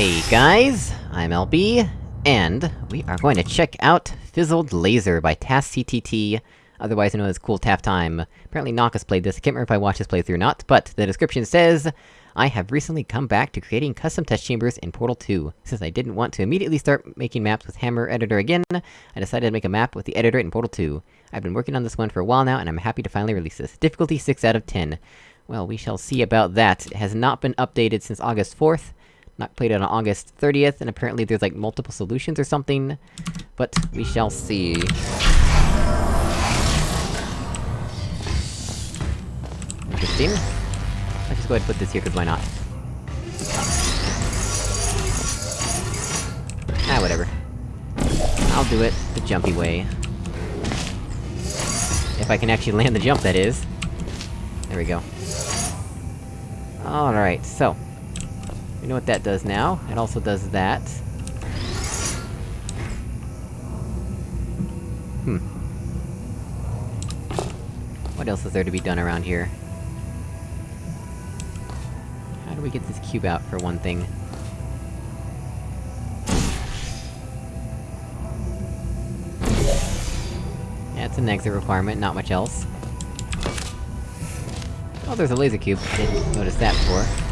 Hey guys, I'm LB, and we are going to check out Fizzled Laser by TAS-CTT, otherwise known as Cool Tap Time. Apparently Noctis played this, I can't remember if I watched this playthrough or not, but the description says, I have recently come back to creating custom test chambers in Portal 2. Since I didn't want to immediately start making maps with Hammer Editor again, I decided to make a map with the editor in Portal 2. I've been working on this one for a while now, and I'm happy to finally release this. Difficulty 6 out of 10. Well, we shall see about that. It has not been updated since August 4th, not played on August 30th, and apparently there's like multiple solutions or something. But, we shall see. Interesting. Let's just go ahead and put this here, cause why not? Ah, whatever. I'll do it the jumpy way. If I can actually land the jump, that is. There we go. Alright, so... We know what that does now. It also does that. Hmm. What else is there to be done around here? How do we get this cube out, for one thing? It's an exit requirement, not much else. Oh, there's a laser cube. I didn't notice that before.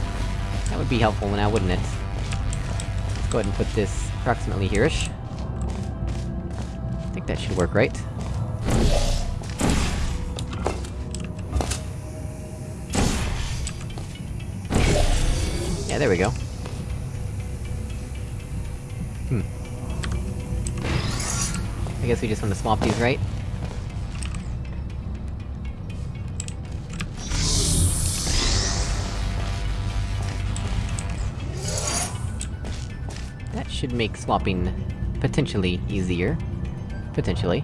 That would be helpful now, wouldn't it? Let's go ahead and put this approximately here-ish. I think that should work, right? Yeah, there we go. Hmm. I guess we just want to swap these, right? Should make swapping potentially easier. Potentially.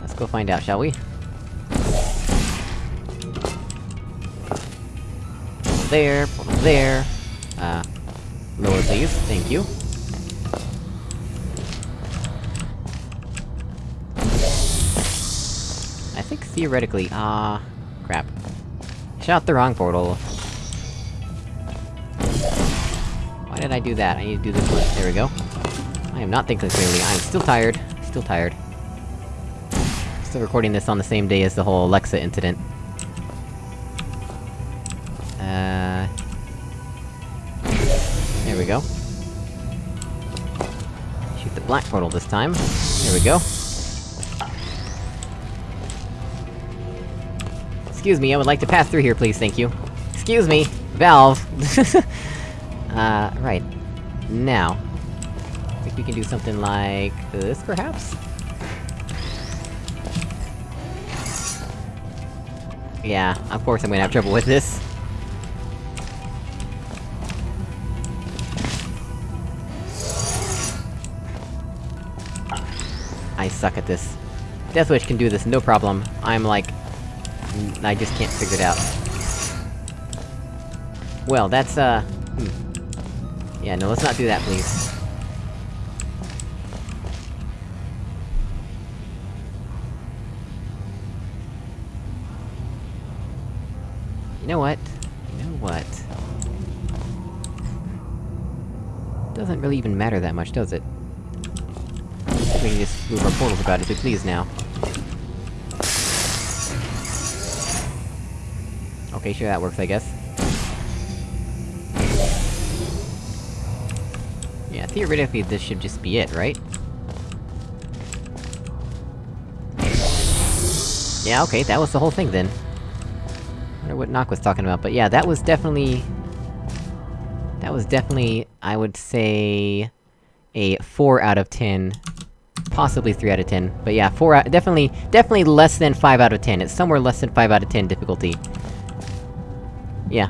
Let's go find out, shall we? Portal there, portal there. Uh, lower please, thank you. I think theoretically- ah... crap. Shot the wrong portal. Why did I do that? I need to do this one. There we go. I am not thinking clearly, I'm still tired. Still tired. Still recording this on the same day as the whole Alexa incident. Uh... There we go. Shoot the black portal this time. There we go. Excuse me, I would like to pass through here, please, thank you. Excuse me! Valve! uh, right. Now... I think we can do something like... this, perhaps? Yeah, of course I'm gonna have trouble with this. I suck at this. Deathwish can do this, no problem. I'm like... I just can't figure it out. Well, that's, uh... Hmm. Yeah, no, let's not do that, please. You know what? You know what? Doesn't really even matter that much, does it? We can just move our portals about as we please now. Okay, sure, that works, I guess. Theoretically this should just be it, right? Yeah, okay, that was the whole thing then. I wonder what Nock was talking about, but yeah, that was definitely... That was definitely, I would say... a 4 out of 10. Possibly 3 out of 10. But yeah, 4 out- definitely- definitely less than 5 out of 10. It's somewhere less than 5 out of 10 difficulty. Yeah.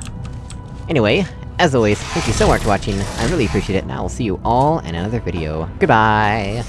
Anyway, as always, thank you so much for watching, I really appreciate it, and I will see you all in another video. Goodbye!